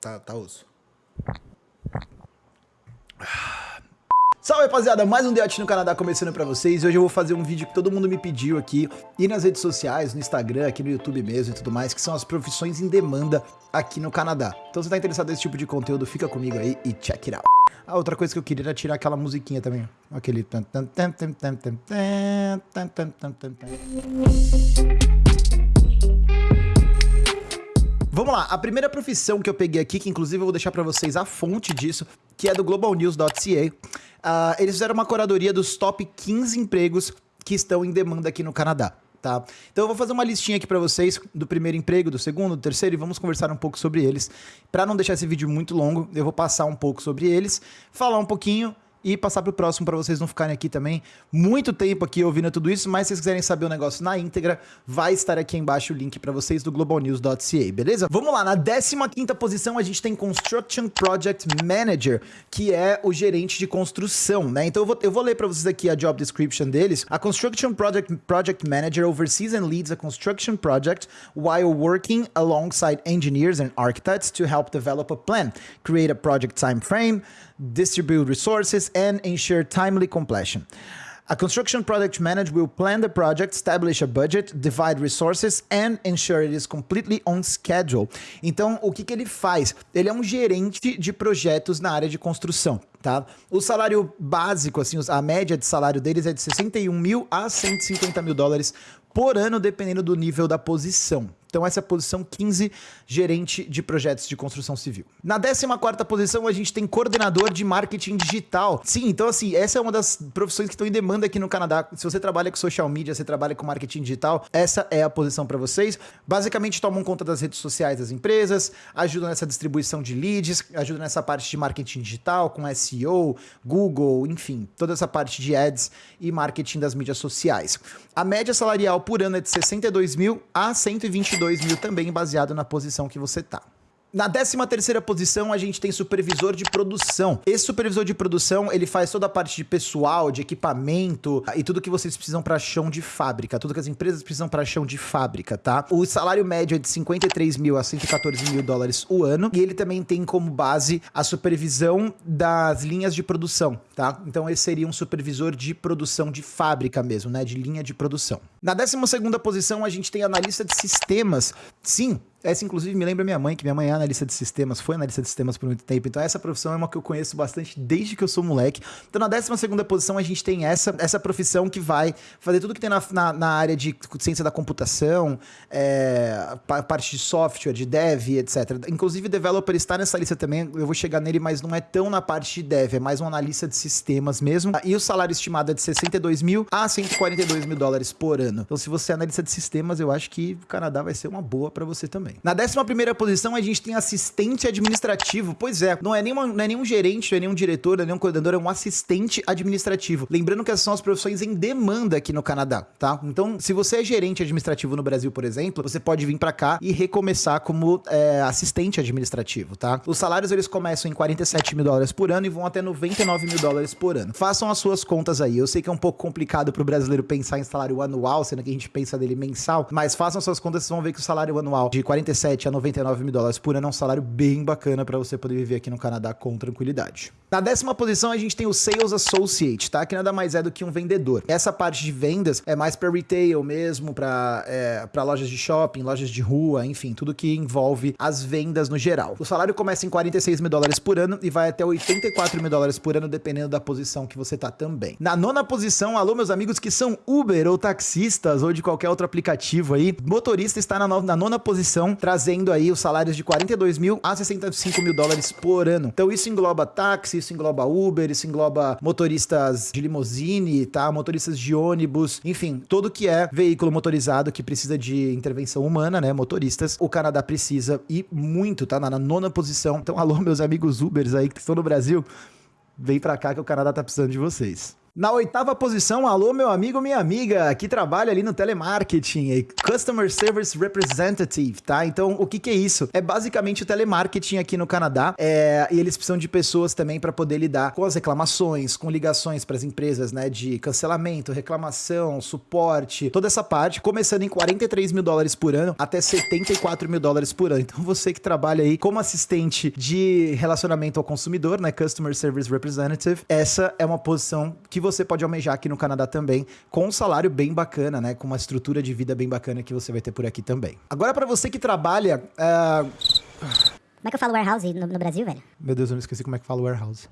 tá, tá osso. Salve rapaziada, mais um Deote no Canadá começando pra vocês. Hoje eu vou fazer um vídeo que todo mundo me pediu aqui, e nas redes sociais, no Instagram, aqui no YouTube mesmo e tudo mais, que são as profissões em demanda aqui no Canadá. Então se tá interessado nesse tipo de conteúdo, fica comigo aí e check it out. A outra coisa que eu queria era tirar aquela musiquinha também, aquele... Vamos lá, a primeira profissão que eu peguei aqui, que inclusive eu vou deixar para vocês a fonte disso, que é do globalnews.ca. Uh, ah, eles fizeram uma curadoria dos top 15 empregos que estão em demanda aqui no Canadá. Tá? Então eu vou fazer uma listinha aqui para vocês do primeiro emprego, do segundo, do terceiro e vamos conversar um pouco sobre eles. Para não deixar esse vídeo muito longo, eu vou passar um pouco sobre eles, falar um pouquinho e passar para o próximo para vocês não ficarem aqui também muito tempo aqui ouvindo tudo isso, mas se vocês quiserem saber o negócio na íntegra, vai estar aqui embaixo o link para vocês do globalnews.ca, beleza? Vamos lá, na 15ª posição a gente tem Construction Project Manager, que é o gerente de construção, né? Então eu vou, eu vou ler para vocês aqui a job description deles. A Construction Project, project Manager oversees and leads a construction project while working alongside engineers and architects to help develop a plan, create a project time frame, distribute resources, and ensure timely completion. A construction project manager will plan the project, establish a budget, divide resources and ensure it is completely on schedule. Então, o que, que ele faz? Ele é um gerente de projetos na área de construção. Tá? O salário básico, assim, a média de salário deles é de 61 mil a 150 mil dólares por ano, dependendo do nível da posição. Então essa é a posição 15, gerente de projetos de construção civil. Na 14ª posição a gente tem coordenador de marketing digital. Sim, então assim, essa é uma das profissões que estão em demanda aqui no Canadá. Se você trabalha com social media, você trabalha com marketing digital, essa é a posição para vocês. Basicamente tomam conta das redes sociais das empresas, ajudam nessa distribuição de leads, ajudam nessa parte de marketing digital com SEO, Google, enfim, toda essa parte de ads e marketing das mídias sociais. A média salarial por ano é de 62 mil a 122 mil, também baseado na posição que você tá. Na 13 terceira posição, a gente tem supervisor de produção. Esse supervisor de produção, ele faz toda a parte de pessoal, de equipamento e tudo que vocês precisam para chão de fábrica, tudo que as empresas precisam para chão de fábrica, tá? O salário médio é de 53 mil a 114 mil dólares o ano e ele também tem como base a supervisão das linhas de produção, tá? Então esse seria um supervisor de produção de fábrica mesmo, né? De linha de produção. Na 12 segunda posição, a gente tem analista de sistemas. Sim, essa, inclusive, me lembra minha mãe, que minha mãe é analista de sistemas, foi analista de sistemas por muito tempo. Então, essa profissão é uma que eu conheço bastante desde que eu sou moleque. Então, na 12 posição, a gente tem essa, essa profissão que vai fazer tudo que tem na, na, na área de ciência da computação, é, parte de software, de dev, etc. Inclusive, developer está nessa lista também. Eu vou chegar nele, mas não é tão na parte de dev, é mais um analista de sistemas mesmo. E o salário estimado é de 62 mil a 142 mil dólares por ano. Então, se você é analista de sistemas, eu acho que o Canadá vai ser uma boa para você também também. Na 11 posição, a gente tem assistente administrativo. Pois é, não é, nenhuma, não é nenhum gerente, não é nenhum diretor, não é nenhum coordenador, é um assistente administrativo. Lembrando que essas são as profissões em demanda aqui no Canadá, tá? Então, se você é gerente administrativo no Brasil, por exemplo, você pode vir para cá e recomeçar como é, assistente administrativo, tá? Os salários, eles começam em 47 mil dólares por ano e vão até 99 mil dólares por ano. Façam as suas contas aí. Eu sei que é um pouco complicado pro brasileiro pensar em salário anual, sendo que a gente pensa dele mensal, mas façam suas contas, vocês vão ver que o salário anual de 47 a 99 mil dólares por ano é um salário bem bacana para você poder viver aqui no Canadá com tranquilidade. Na décima posição, a gente tem o Sales Associate, tá? Que nada mais é do que um vendedor. Essa parte de vendas é mais para retail mesmo, para é, lojas de shopping, lojas de rua, enfim, tudo que envolve as vendas no geral. O salário começa em 46 mil dólares por ano e vai até 84 mil dólares por ano, dependendo da posição que você tá também. Na nona posição, alô, meus amigos que são Uber ou taxistas ou de qualquer outro aplicativo aí, motorista está na, na nona posição, trazendo aí os salários de 42 mil a 65 mil dólares por ano. Então isso engloba táxi, isso engloba Uber, isso engloba motoristas de limusine, tá? Motoristas de ônibus, enfim, tudo que é veículo motorizado que precisa de intervenção humana, né? Motoristas, o Canadá precisa e muito, tá? Na nona posição. Então, alô, meus amigos Ubers aí que estão no Brasil, vem pra cá que o Canadá tá precisando de vocês. Na oitava posição, alô meu amigo, minha amiga, que trabalha ali no telemarketing, Customer Service Representative, tá? Então, o que que é isso? É basicamente o telemarketing aqui no Canadá, é, e eles precisam de pessoas também para poder lidar com as reclamações, com ligações para as empresas, né, de cancelamento, reclamação, suporte, toda essa parte, começando em 43 mil dólares por ano até 74 mil dólares por ano. Então, você que trabalha aí como assistente de relacionamento ao consumidor, né, Customer Service Representative, essa é uma posição que você você pode almejar aqui no Canadá também, com um salário bem bacana, né? Com uma estrutura de vida bem bacana que você vai ter por aqui também. Agora, para você que trabalha. Uh... Como é que eu falo warehouse no, no Brasil, velho? Meu Deus, eu não esqueci como é que fala warehouse.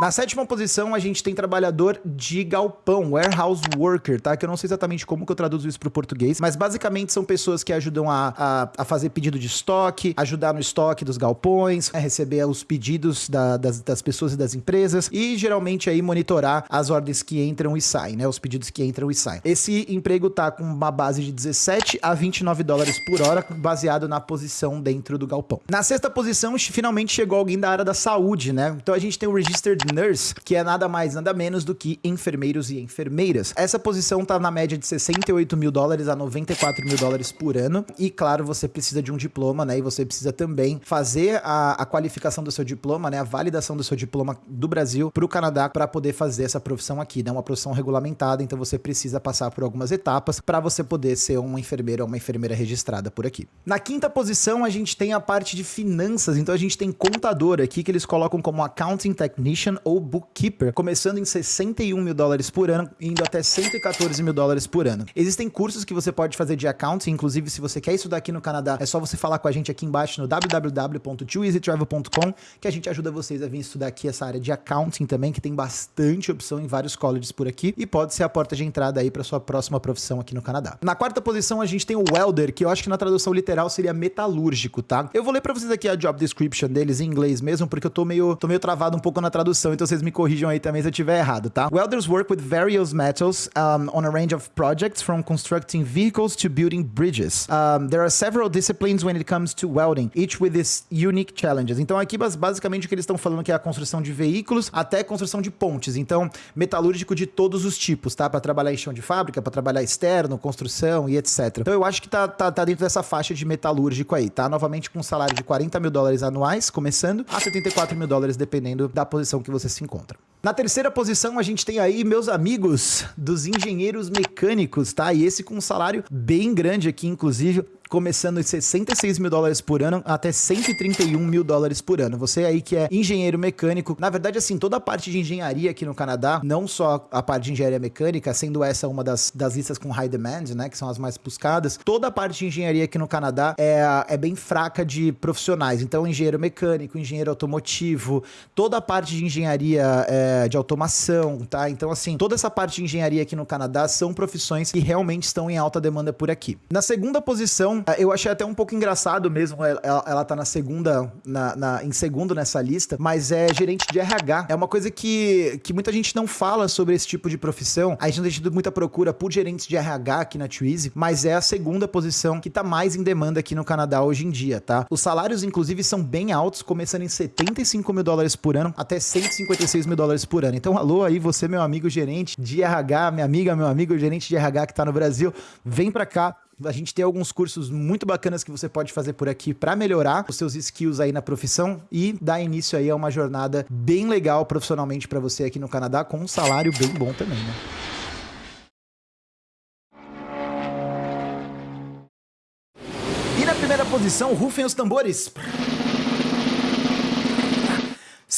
Na sétima posição, a gente tem trabalhador de galpão, warehouse worker, tá? Que eu não sei exatamente como que eu traduzo isso para o português, mas basicamente são pessoas que ajudam a, a, a, fazer pedido de estoque, ajudar no estoque dos galpões, né? receber os pedidos da, das, das, pessoas e das empresas e geralmente aí monitorar as ordens que entram e saem, né? Os pedidos que entram e saem. Esse emprego tá com uma base de 17 a 29 dólares por hora, baseado na posição dentro do galpão. Na sexta posição, finalmente chegou alguém da área da saúde, né? Então a gente tem o Registered nurse, que é nada mais, nada menos do que enfermeiros e enfermeiras. Essa posição tá na média de 68 mil dólares a 94 mil dólares por ano. E claro, você precisa de um diploma, né? E você precisa também fazer a, a qualificação do seu diploma, né? A validação do seu diploma do Brasil para o Canadá para poder fazer essa profissão aqui, né? Uma profissão regulamentada, então você precisa passar por algumas etapas para você poder ser uma enfermeira ou uma enfermeira registrada por aqui. Na quinta posição, a gente tem a parte de finanças, então a gente tem contador aqui que eles colocam como accounting technician ou Bookkeeper, começando em 61 mil dólares por ano, indo até 114 mil dólares por ano. Existem cursos que você pode fazer de accounting, inclusive se você quer estudar aqui no Canadá, é só você falar com a gente aqui embaixo no www.twoeasytravel.com que a gente ajuda vocês a vir estudar aqui essa área de accounting também, que tem bastante opção em vários colleges por aqui e pode ser a porta de entrada aí para sua próxima profissão aqui no Canadá. Na quarta posição a gente tem o welder, que eu acho que na tradução literal seria metalúrgico, tá? Eu vou ler para vocês aqui a job description deles em inglês mesmo, porque eu tô meio, tô meio travado um pouco na tradução, então vocês me corrijam aí também se eu estiver errado, tá? Welders work with various metals um, on a range of projects from constructing vehicles to building bridges. Um, there are several disciplines when it comes to welding, each with its unique challenges. Então aqui basicamente o que eles estão falando que é a construção de veículos até construção de pontes. Então, metalúrgico de todos os tipos, tá? Para trabalhar em chão de fábrica, para trabalhar externo, construção e etc. Então eu acho que tá, tá, tá dentro dessa faixa de metalúrgico aí, tá? Novamente com um salário de 40 mil dólares anuais, começando, a 74 mil dólares, dependendo da posição que você se encontra. Na terceira posição, a gente tem aí meus amigos dos engenheiros mecânicos, tá? E esse com um salário bem grande aqui, inclusive começando em 66 mil dólares por ano até 131 mil dólares por ano. Você aí que é engenheiro mecânico, na verdade, assim, toda a parte de engenharia aqui no Canadá, não só a parte de engenharia mecânica, sendo essa uma das, das listas com high demand, né, que são as mais buscadas, toda a parte de engenharia aqui no Canadá é, é bem fraca de profissionais. Então, engenheiro mecânico, engenheiro automotivo, toda a parte de engenharia é, de automação, tá? Então, assim, toda essa parte de engenharia aqui no Canadá são profissões que realmente estão em alta demanda por aqui. Na segunda posição, então, eu achei até um pouco engraçado mesmo ela, ela tá na segunda, na, na, em segundo nessa lista, mas é gerente de RH. É uma coisa que, que muita gente não fala sobre esse tipo de profissão. A gente não tem tido muita procura por gerentes de RH aqui na Twizy, mas é a segunda posição que tá mais em demanda aqui no Canadá hoje em dia, tá? Os salários, inclusive, são bem altos, começando em 75 mil dólares por ano até 156 mil dólares por ano. Então, alô aí, você, meu amigo gerente de RH, minha amiga, meu amigo gerente de RH que tá no Brasil, vem pra cá, a gente tem alguns cursos muito bacanas que você pode fazer por aqui para melhorar os seus skills aí na profissão e dar início aí a uma jornada bem legal profissionalmente para você aqui no Canadá com um salário bem bom também, né? E na primeira posição, rufem os tambores.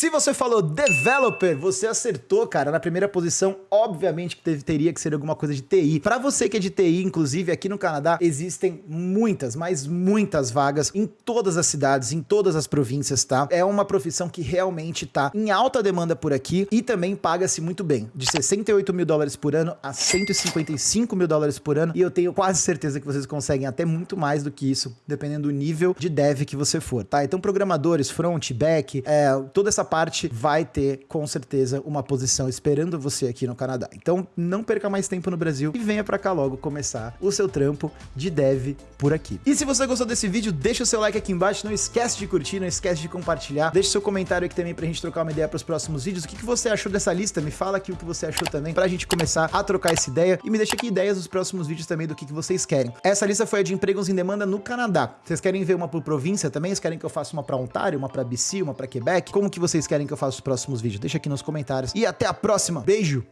Se você falou developer, você acertou, cara, na primeira posição. Obviamente que teve, teria que ser alguma coisa de TI. Para você que é de TI, inclusive aqui no Canadá, existem muitas, mas muitas vagas em todas as cidades, em todas as províncias, tá? É uma profissão que realmente tá em alta demanda por aqui e também paga-se muito bem. De 68 mil dólares por ano a 155 mil dólares por ano. E eu tenho quase certeza que vocês conseguem até muito mais do que isso, dependendo do nível de dev que você for, tá? Então, programadores, front, back, é, toda essa parte vai ter, com certeza, uma posição esperando você aqui no Canadá. Então, não perca mais tempo no Brasil e venha pra cá logo começar o seu trampo de dev por aqui. E se você gostou desse vídeo, deixa o seu like aqui embaixo, não esquece de curtir, não esquece de compartilhar, deixa seu comentário aqui também pra gente trocar uma ideia pros próximos vídeos. O que, que você achou dessa lista? Me fala aqui o que você achou também, pra gente começar a trocar essa ideia e me deixa aqui ideias dos próximos vídeos também do que, que vocês querem. Essa lista foi a de empregos em demanda no Canadá. Vocês querem ver uma por província também? Vocês querem que eu faça uma pra Ontário, uma pra BC, uma pra Quebec? Como que vocês querem que eu faça os próximos vídeos? Deixa aqui nos comentários. E até a próxima. Beijo.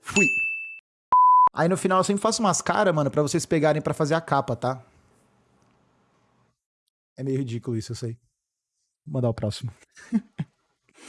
Fui. Aí no final eu sempre faço umas caras, mano, pra vocês pegarem pra fazer a capa, tá? É meio ridículo isso, eu sei. Vou mandar o próximo.